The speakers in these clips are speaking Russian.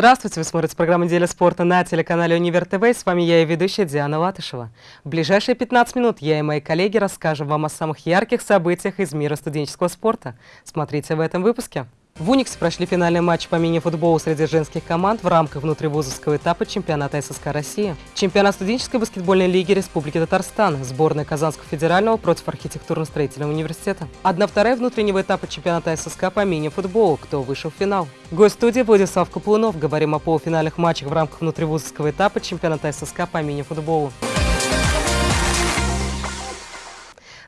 Здравствуйте, вы смотрите программу «Неделя спорта» на телеканале «Универ ТВ». С вами я и ведущая Диана Латышева. В ближайшие 15 минут я и мои коллеги расскажем вам о самых ярких событиях из мира студенческого спорта. Смотрите в этом выпуске. В Униксе прошли финальный матч по мини-футболу среди женских команд в рамках внутривузовского этапа чемпионата ССК России. Чемпионат студенческой баскетбольной лиги Республики Татарстан. Сборная Казанского федерального против архитектурно-строительного университета. Одна вторая внутреннего этапа чемпионата ССК по мини-футболу. Кто вышел в финал? Гость студии Владислав Каплунов. Говорим о полуфинальных матчах в рамках внутривузовского этапа чемпионата ССК по мини-футболу.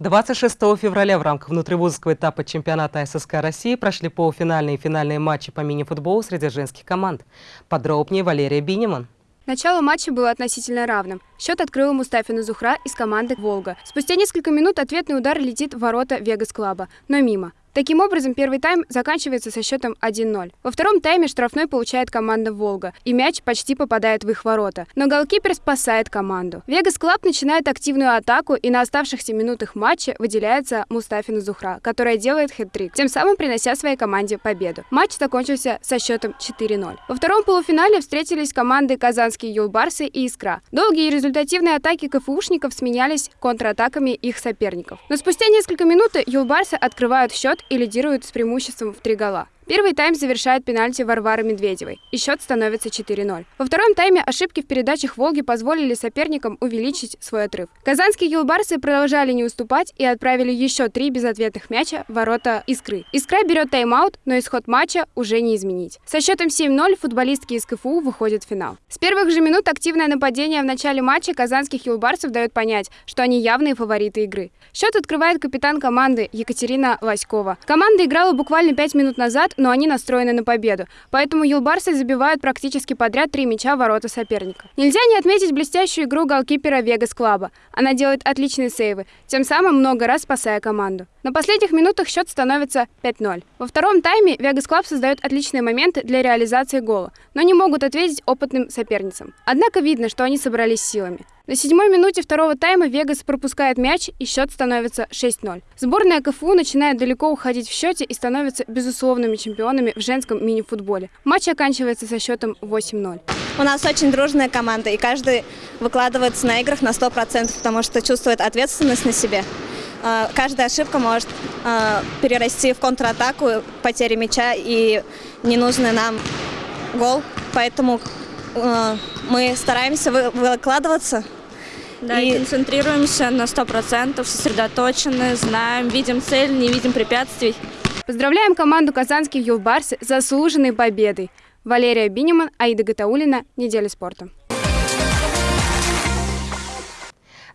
26 февраля в рамках внутривузовского этапа чемпионата ССК России прошли полуфинальные и финальные матчи по мини-футболу среди женских команд. Подробнее Валерия Биниман. Начало матча было относительно равным. Счет открыла Мустафина Зухра из команды «Волга». Спустя несколько минут ответный удар летит в ворота Вегас-клаба, но мимо. Таким образом, первый тайм заканчивается со счетом 1-0. Во втором тайме штрафной получает команда «Волга», и мяч почти попадает в их ворота. Но голкипер спасает команду. «Вегас Клаб» начинает активную атаку, и на оставшихся минутах матча выделяется Мустафина Зухра, которая делает хэт-трик, тем самым принося своей команде победу. Матч закончился со счетом 4-0. Во втором полуфинале встретились команды «Казанские Юлбарсы» и «Искра». Долгие и результативные атаки КФУшников сменялись контратаками их соперников. Но спустя несколько минут Юлбарсы открывают счет и лидирует с преимуществом в три гола. Первый тайм завершает пенальти Варвары Медведевой, и счет становится 4-0. Во втором тайме ошибки в передачах «Волги» позволили соперникам увеличить свой отрыв. Казанские юлбарсы продолжали не уступать и отправили еще три безответных мяча в ворота «Искры». «Искра» берет тайм-аут, но исход матча уже не изменить. Со счетом 7-0 футболистки из КФУ выходят в финал. С первых же минут активное нападение в начале матча казанских юлбарсов дает понять, что они явные фавориты игры. Счет открывает капитан команды Екатерина Лоськова. Команда играла буквально 5 минут назад, но они настроены на победу. Поэтому юлбарсы забивают практически подряд три мяча в ворота соперника. Нельзя не отметить блестящую игру голкипера Вегас Клаба. Она делает отличные сейвы, тем самым много раз спасая команду. На последних минутах счет становится 5-0. Во втором тайме Вегас Клаб создает отличные моменты для реализации гола, но не могут ответить опытным соперницам. Однако видно, что они собрались силами. На седьмой минуте второго тайма Вегас пропускает мяч, и счет становится 6-0. Сборная КФУ начинает далеко уходить в счете и становится безусловными чемпионами в женском мини-футболе. Матч оканчивается со счетом 8-0. У нас очень дружная команда, и каждый выкладывается на играх на 100%, потому что чувствует ответственность на себе. А, каждая ошибка может а, перерасти в контратаку, потери мяча и ненужный нам гол. Поэтому а, мы стараемся выкладываться да, и, концентрируемся на 100%, сосредоточены, знаем, видим цель, не видим препятствий. Поздравляем команду «Казанских Юлбарс» с заслуженной победой. Валерия Биниман, Аида Гатаулина. Неделя спорта.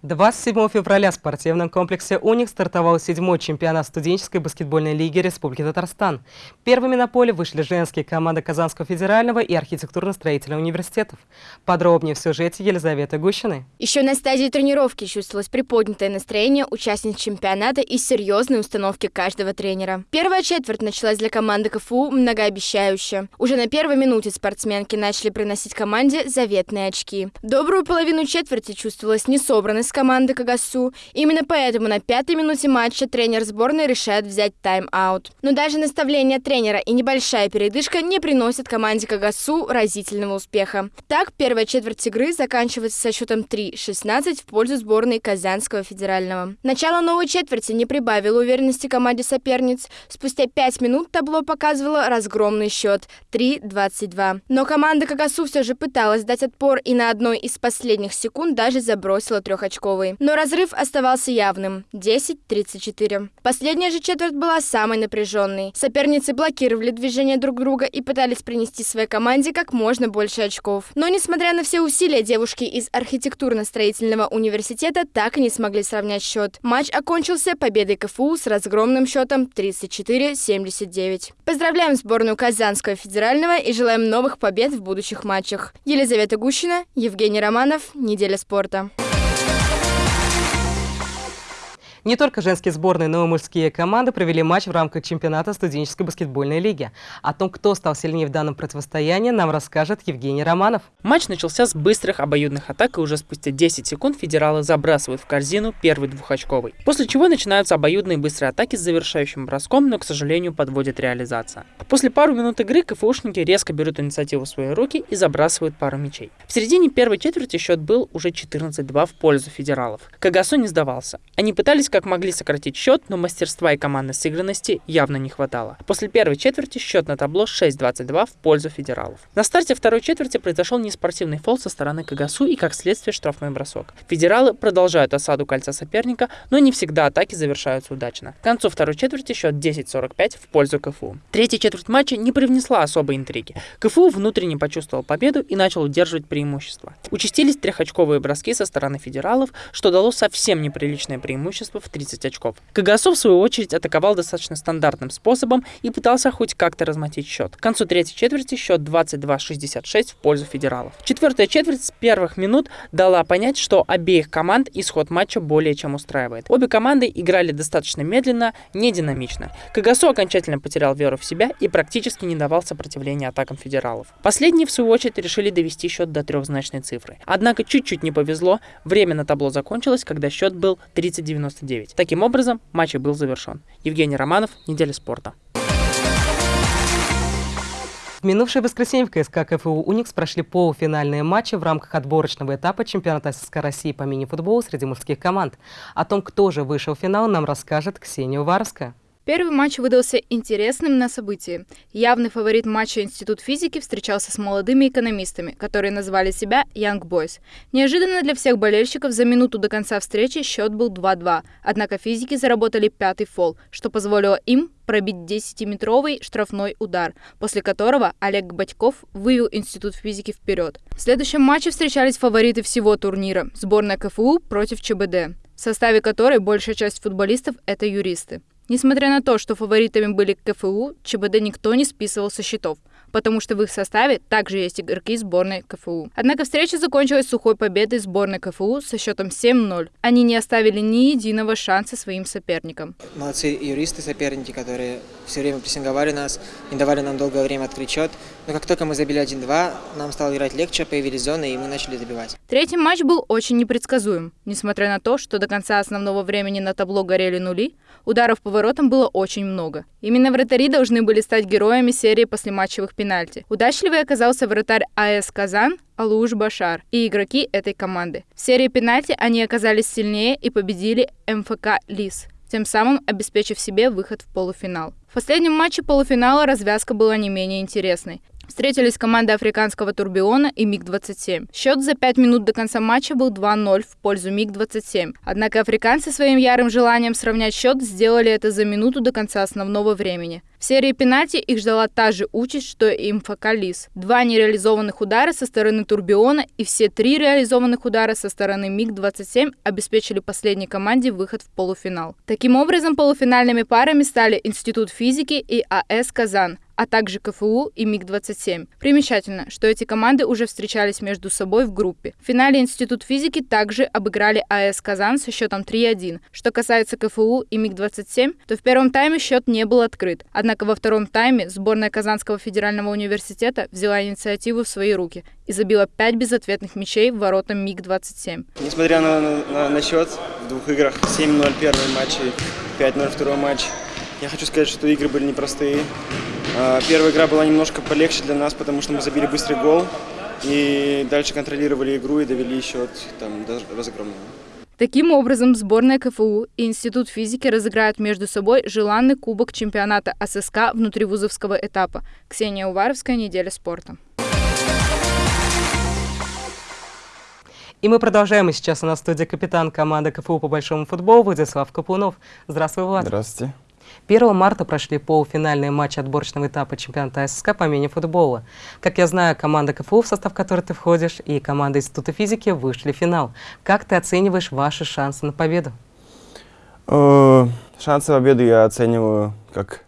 27 февраля в спортивном комплексе «Уник» стартовал седьмой чемпионат студенческой баскетбольной лиги Республики Татарстан. Первыми на поле вышли женские команды Казанского федерального и архитектурно-строительного университетов. Подробнее в сюжете Елизаветы Гущиной. Еще на стадии тренировки чувствовалось приподнятое настроение участниц чемпионата и серьезные установки каждого тренера. Первая четверть началась для команды КФУ многообещающе. Уже на первой минуте спортсменки начали приносить команде заветные очки. Добрую половину четверти чувствовалась несобранность команды Кагасу. Именно поэтому на пятой минуте матча тренер сборной решает взять тайм-аут. Но даже наставление тренера и небольшая передышка не приносят команде Кагасу разительного успеха. Так, первая четверть игры заканчивается со счетом 3-16 в пользу сборной Казанского федерального. Начало новой четверти не прибавило уверенности команде соперниц. Спустя 5 минут табло показывало разгромный счет 3-22. Но команда Кагасу все же пыталась дать отпор и на одной из последних секунд даже забросила трехочковый очковой. Но разрыв оставался явным – 10-34. Последняя же четверть была самой напряженной. Соперницы блокировали движение друг друга и пытались принести своей команде как можно больше очков. Но, несмотря на все усилия, девушки из архитектурно-строительного университета так и не смогли сравнять счет. Матч окончился победой КФУ с разгромным счетом 34-79. Поздравляем сборную Казанского федерального и желаем новых побед в будущих матчах. Елизавета Гущина, Евгений Романов, Неделя спорта. Не только женские сборные, но и мужские команды провели матч в рамках чемпионата студенческой баскетбольной лиги. О том, кто стал сильнее в данном противостоянии, нам расскажет Евгений Романов. Матч начался с быстрых обоюдных атак, и уже спустя 10 секунд федералы забрасывают в корзину первый двухочковый. После чего начинаются обоюдные быстрые атаки с завершающим броском, но, к сожалению, подводит реализация. После пару минут игры КФУшники резко берут инициативу в свои руки и забрасывают пару мячей. В середине первой четверти счет был уже 14-2 в пользу федералов. Кагасо не сдавался. Они пытались как могли сократить счет, но мастерства и командной сыгранности явно не хватало. После первой четверти счет на табло 6-22 в пользу федералов. На старте второй четверти произошел неспортивный фол со стороны Кагасу и, как следствие, штрафной бросок. Федералы продолжают осаду кольца соперника, но не всегда атаки завершаются удачно. К концу второй четверти счет 10-45 в пользу КФУ. Третья четверть матча не привнесла особой интриги. КФУ внутренне почувствовал победу и начал удерживать преимущество. Участились трехочковые броски со стороны федералов, что дало совсем неприличное преимущество в 30 очков. Кагасо, в свою очередь, атаковал достаточно стандартным способом и пытался хоть как-то размотить счет. К концу третьей четверти счет 22-66 в пользу федералов. Четвертая четверть с первых минут дала понять, что обеих команд исход матча более чем устраивает. Обе команды играли достаточно медленно, не динамично. Кагасо окончательно потерял веру в себя и практически не давал сопротивления атакам федералов. Последние, в свою очередь, решили довести счет до трехзначной цифры. Однако чуть-чуть не повезло, время на табло закончилось, когда счет был 30-99. Таким образом, матч и был завершен. Евгений Романов, Неделя спорта. В минувшее воскресенье в КСК КФУ «Уникс» прошли полуфинальные матчи в рамках отборочного этапа чемпионата СССР России по мини-футболу среди мужских команд. О том, кто же вышел в финал, нам расскажет Ксения Уваровская. Первый матч выдался интересным на событии. Явный фаворит матча Институт физики встречался с молодыми экономистами, которые назвали себя Young Boys. Неожиданно для всех болельщиков за минуту до конца встречи счет был 2-2, однако физики заработали пятый фол, что позволило им пробить 10-метровый штрафной удар, после которого Олег Батьков вывел Институт физики вперед. В следующем матче встречались фавориты всего турнира – сборная КФУ против ЧБД, в составе которой большая часть футболистов – это юристы. Несмотря на то, что фаворитами были КФУ, ЧБД никто не списывал со счетов потому что в их составе также есть игроки сборной КФУ. Однако встреча закончилась сухой победой сборной КФУ со счетом 7-0. Они не оставили ни единого шанса своим соперникам. Молодцы юристы, соперники, которые все время прессинговали нас, не давали нам долгое время открыть счет. Но как только мы забили 1-2, нам стало играть легче, появились зоны, и мы начали забивать. Третий матч был очень непредсказуем. Несмотря на то, что до конца основного времени на табло горели нули, ударов по воротам было очень много. Именно вратари должны были стать героями серии послематчевых пенальти. Удачливый оказался вратарь АС «Казан» Алуш Башар и игроки этой команды. В серии пенальти они оказались сильнее и победили МФК «Лис», тем самым обеспечив себе выход в полуфинал. В последнем матче полуфинала развязка была не менее интересной. Встретились команды африканского Турбиона и МиГ-27. Счет за 5 минут до конца матча был 2-0 в пользу МиГ-27. Однако африканцы своим ярым желанием сравнять счет сделали это за минуту до конца основного времени. В серии пенальти их ждала та же участь, что и МФК Лис. Два нереализованных удара со стороны Турбиона и все три реализованных удара со стороны МиГ-27 обеспечили последней команде выход в полуфинал. Таким образом, полуфинальными парами стали Институт физики и АС «Казан», а также КФУ и МиГ-27. Примечательно, что эти команды уже встречались между собой в группе. В финале Институт физики также обыграли АЭС «Казан» со счетом 3-1. Что касается КФУ и МиГ-27, то в первом тайме счет не был открыт. Однако во втором тайме сборная Казанского федерального университета взяла инициативу в свои руки и забила 5 безответных мячей в ворота МиГ-27. Несмотря на, на, на счет в двух играх, 7-0 первый матч и 5-0 второй матч, я хочу сказать, что игры были непростые. А, первая игра была немножко полегче для нас, потому что мы забили быстрый гол. И дальше контролировали игру и довели счет там, до разгромного. Таким образом, сборная КФУ и Институт физики разыграют между собой желанный кубок чемпионата ССК внутривузовского этапа. Ксения Уваровская, «Неделя спорта». И мы продолжаем. И сейчас у нас в студии капитан команды КФУ по большому футболу Владислав Капунов. Здравствуй, Влад. Здравствуйте. 1 марта прошли полуфинальные матчи отборочного этапа чемпионата ССК по мини-футболу. Как я знаю, команда КФУ, в состав которой ты входишь, и команда Института физики вышли в финал. Как ты оцениваешь ваши шансы на победу? Э, шансы на победу я оцениваю как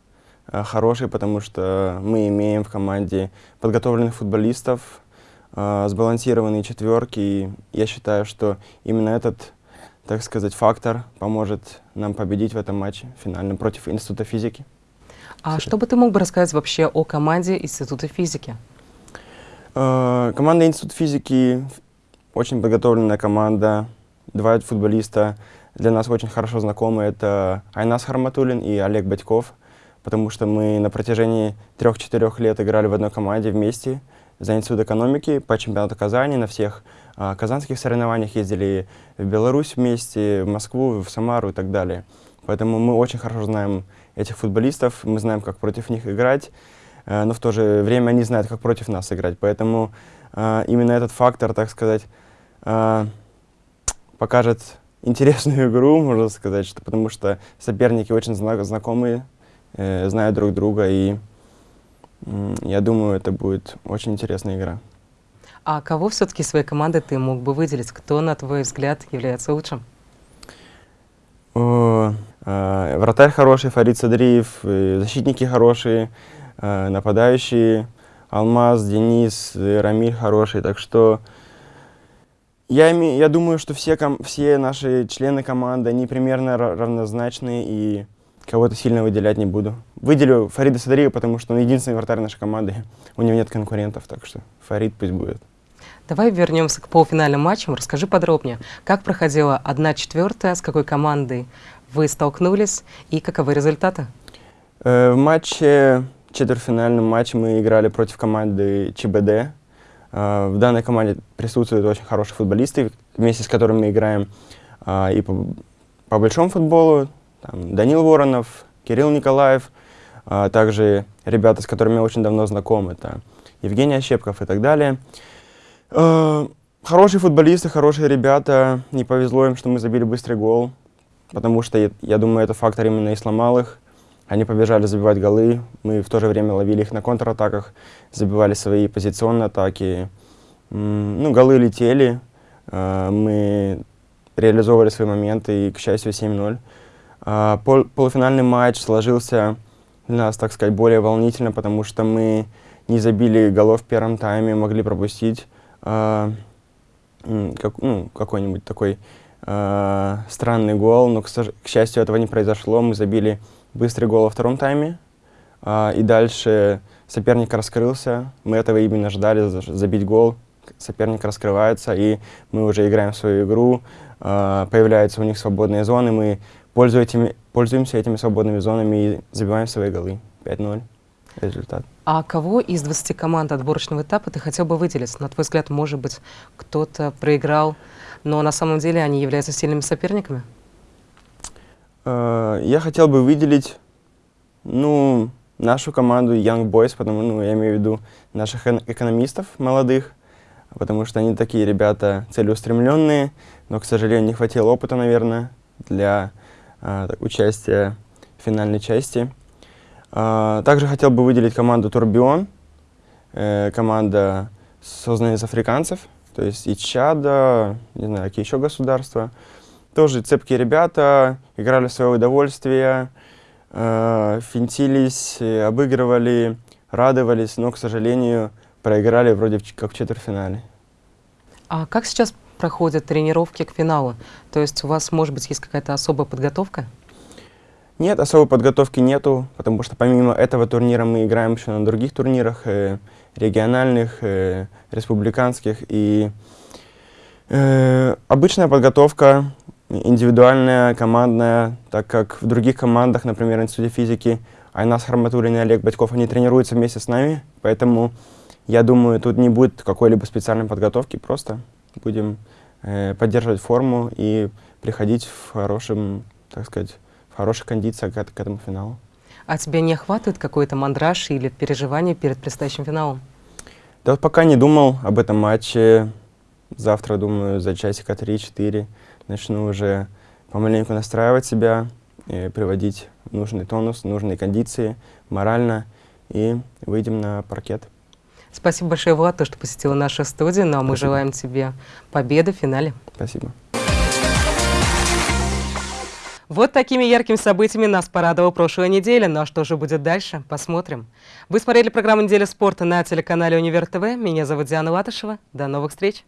э, хорошие, потому что мы имеем в команде подготовленных футболистов, э, сбалансированные четверки. И я считаю, что именно этот так сказать, фактор поможет нам победить в этом матче финальном против Института физики. А что бы ты мог бы рассказать вообще о команде Института физики? Э, команда Институт физики очень подготовленная команда, два футболиста для нас очень хорошо знакомы. Это Айнас Харматулин и Олег Батьков, потому что мы на протяжении трех-четырех лет играли в одной команде вместе за Институт экономики по чемпионату Казани на всех казанских соревнованиях ездили в Беларусь вместе, в Москву, в Самару и так далее. Поэтому мы очень хорошо знаем этих футболистов, мы знаем, как против них играть, э, но в то же время они знают, как против нас играть. Поэтому э, именно этот фактор, так сказать, э, покажет интересную игру, можно сказать, что, потому что соперники очень зна знакомые, знают друг друга, и я думаю, это будет очень интересная игра. А кого все-таки своей команды ты мог бы выделить? Кто, на твой взгляд, является лучшим? Э, вратарь хороший, Фарид Садриев, э, защитники хорошие, э, нападающие, Алмаз, Денис, э, Рамиль хороший, так что я, я думаю, что все, все наши члены команды, они примерно равнозначные, и кого-то сильно выделять не буду. Выделю Фарида Садриева, потому что он единственный вратарь нашей команды. У него нет конкурентов, так что Фарид пусть будет. Давай вернемся к полуфинальным матчам. Расскажи подробнее, как проходила 1-4, с какой командой вы столкнулись и каковы результаты? Э, в матче, четвертьфинальном матче мы играли против команды ЧБД. Э, в данной команде присутствуют очень хорошие футболисты, вместе с которыми мы играем э, и по, по большому футболу. Там, Данил Воронов, Кирилл Николаев, а также ребята, с которыми я очень давно знаком, это Евгений Ощепков и так далее. Э, хорошие футболисты, хорошие ребята. Не повезло им, что мы забили быстрый гол, потому что, я, думаю, это фактор именно и сломал их. Они побежали забивать голы, мы в то же время ловили их на контратаках, забивали свои позиционные атаки. Ну, голы летели, э, мы реализовывали свои моменты, и, к счастью, 7-0. А, пол полуфинальный матч сложился для нас, так сказать, более волнительно, потому что мы не забили голов в первом тайме, могли пропустить э, как, ну, какой-нибудь такой э, странный гол, но, к, к счастью, этого не произошло. Мы забили быстрый гол во втором тайме, э, и дальше соперник раскрылся. Мы этого именно ждали, забить гол. Соперник раскрывается, и мы уже играем в свою игру. Э, появляются у них свободные зоны, мы пользуемся этими свободными зонами и забиваем свои голы. 5-0 результат. А кого из 20 команд отборочного этапа ты хотел бы выделить? На твой взгляд, может быть, кто-то проиграл, но на самом деле они являются сильными соперниками? Uh, я хотел бы выделить, ну, нашу команду Young Boys, потому, ну, я имею в виду наших экономистов молодых, потому что они такие ребята целеустремленные, но, к сожалению, не хватило опыта, наверное, для uh, участия в финальной части. А, также хотел бы выделить команду Турбион, э, команда, созданная из африканцев, то есть и Чада, не знаю, какие еще государства. Тоже цепкие ребята, играли в свое удовольствие, э, финтились, обыгрывали, радовались, но, к сожалению, проиграли вроде как в четвертьфинале. А как сейчас проходят тренировки к финалу? То есть у вас, может быть, есть какая-то особая подготовка? Нет, особой подготовки нету, потому что помимо этого турнира мы играем еще на других турнирах, э, региональных, э, республиканских. И э, обычная подготовка, индивидуальная, командная, так как в других командах, например, Институте физики, Айнас Харматуллин и Олег Батьков, они тренируются вместе с нами, поэтому я думаю, тут не будет какой-либо специальной подготовки, просто будем э, поддерживать форму и приходить в хорошем, так сказать, хорошая кондиция к, к этому финалу. А тебя не охватывает какой-то мандраж или переживание перед предстоящим финалом? Да вот пока не думал об этом матче. Завтра, думаю, за часика 3-4 начну уже помаленьку настраивать себя, приводить нужный тонус, нужные кондиции, морально, и выйдем на паркет. Спасибо большое, Влад, то, что посетила нашу студию. Ну а мы желаем тебе победы в финале. Спасибо. Вот такими яркими событиями нас порадовала прошлая неделя. Ну а что же будет дальше? Посмотрим. Вы смотрели программу «Неделя спорта» на телеканале «Универ ТВ». Меня зовут Диана Латышева. До новых встреч!